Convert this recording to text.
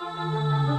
Música